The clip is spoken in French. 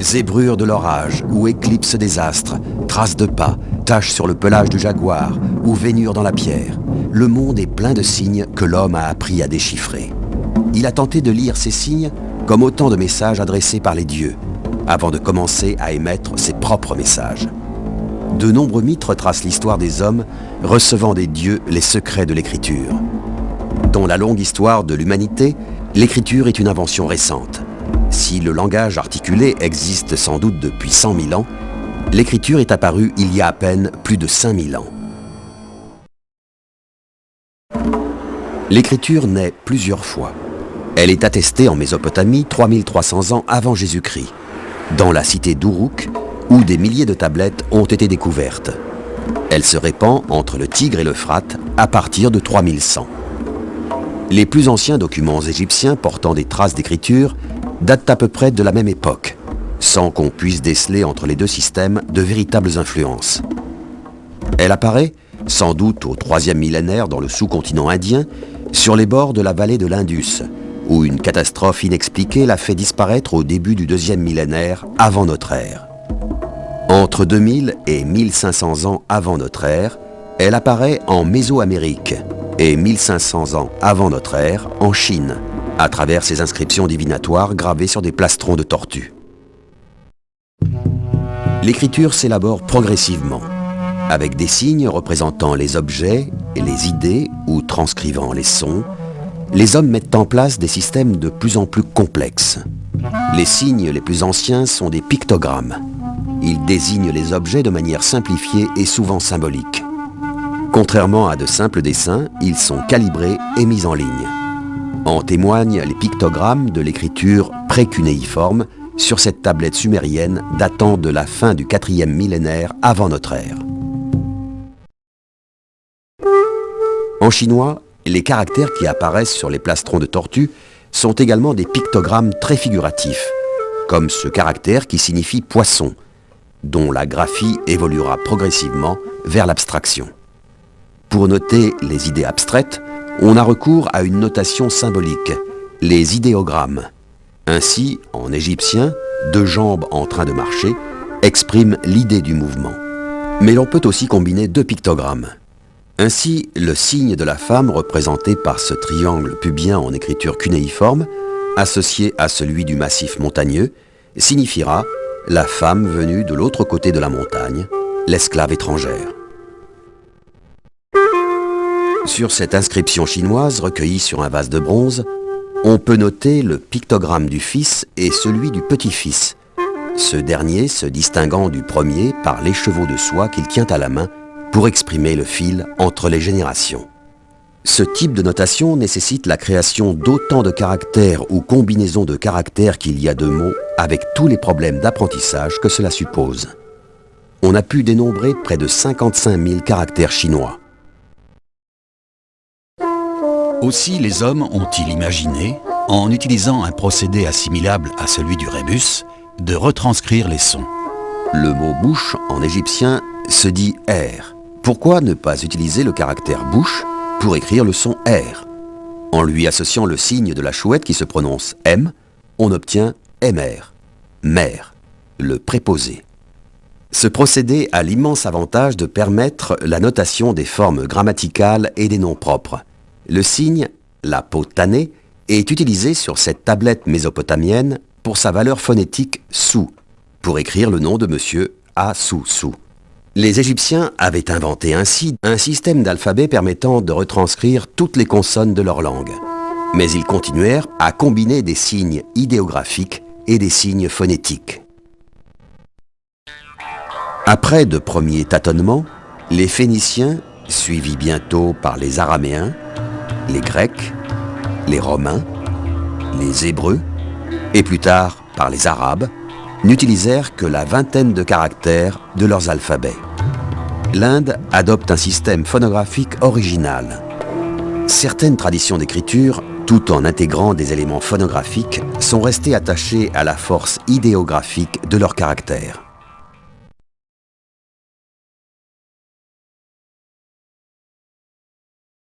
Zébrure de l'orage ou éclipse des astres, traces de pas, taches sur le pelage du jaguar ou vénure dans la pierre. Le monde est plein de signes que l'homme a appris à déchiffrer. Il a tenté de lire ces signes comme autant de messages adressés par les dieux, avant de commencer à émettre ses propres messages. De nombreux mythes retracent l'histoire des hommes recevant des dieux les secrets de l'écriture. Dans la longue histoire de l'humanité, l'écriture est une invention récente. Si le langage articulé existe sans doute depuis 100 000 ans, l'écriture est apparue il y a à peine plus de 5000 ans. L'écriture naît plusieurs fois. Elle est attestée en Mésopotamie 3300 ans avant Jésus-Christ, dans la cité d'Uruk, où des milliers de tablettes ont été découvertes. Elle se répand entre le Tigre et l'Euphrate à partir de 3100. Les plus anciens documents égyptiens portant des traces d'écriture datent à peu près de la même époque, sans qu'on puisse déceler entre les deux systèmes de véritables influences. Elle apparaît, sans doute au troisième millénaire dans le sous-continent indien, sur les bords de la vallée de l'Indus, où une catastrophe inexpliquée l'a fait disparaître au début du deuxième millénaire avant notre ère. Entre 2000 et 1500 ans avant notre ère, elle apparaît en Mésoamérique et 1500 ans avant notre ère en Chine, à travers ses inscriptions divinatoires gravées sur des plastrons de tortues. L'écriture s'élabore progressivement, avec des signes représentant les objets et les idées ou transcrivant les sons, les hommes mettent en place des systèmes de plus en plus complexes. Les signes les plus anciens sont des pictogrammes. Ils désignent les objets de manière simplifiée et souvent symbolique. Contrairement à de simples dessins, ils sont calibrés et mis en ligne. En témoignent les pictogrammes de l'écriture précunéiforme sur cette tablette sumérienne datant de la fin du quatrième millénaire avant notre ère. En chinois, les caractères qui apparaissent sur les plastrons de tortue sont également des pictogrammes très figuratifs, comme ce caractère qui signifie poisson, dont la graphie évoluera progressivement vers l'abstraction. Pour noter les idées abstraites, on a recours à une notation symbolique, les idéogrammes. Ainsi, en égyptien, deux jambes en train de marcher expriment l'idée du mouvement. Mais l'on peut aussi combiner deux pictogrammes. Ainsi, le signe de la femme représenté par ce triangle pubien en écriture cunéiforme, associé à celui du massif montagneux, signifiera la femme venue de l'autre côté de la montagne, l'esclave étrangère. Sur cette inscription chinoise recueillie sur un vase de bronze, on peut noter le pictogramme du fils et celui du petit-fils, ce dernier se distinguant du premier par l'écheveau de soie qu'il tient à la main pour exprimer le fil entre les générations. Ce type de notation nécessite la création d'autant de caractères ou combinaisons de caractères qu'il y a de mots avec tous les problèmes d'apprentissage que cela suppose. On a pu dénombrer près de 55 000 caractères chinois. Aussi les hommes ont-ils imaginé, en utilisant un procédé assimilable à celui du rébus, de retranscrire les sons. Le mot bouche en égyptien se dit R. Pourquoi ne pas utiliser le caractère bouche pour écrire le son R En lui associant le signe de la chouette qui se prononce M, on obtient MR, mère, le préposé. Ce procédé a l'immense avantage de permettre la notation des formes grammaticales et des noms propres. Le signe, la peau tannée, est utilisé sur cette tablette mésopotamienne pour sa valeur phonétique sou, pour écrire le nom de monsieur Assou-Sou. Les Égyptiens avaient inventé ainsi un système d'alphabet permettant de retranscrire toutes les consonnes de leur langue. Mais ils continuèrent à combiner des signes idéographiques et des signes phonétiques. Après de premiers tâtonnements, les Phéniciens, suivis bientôt par les Araméens, les Grecs, les Romains, les Hébreux, et plus tard par les Arabes, n'utilisèrent que la vingtaine de caractères de leurs alphabets. L'Inde adopte un système phonographique original. Certaines traditions d'écriture, tout en intégrant des éléments phonographiques, sont restées attachées à la force idéographique de leurs caractères.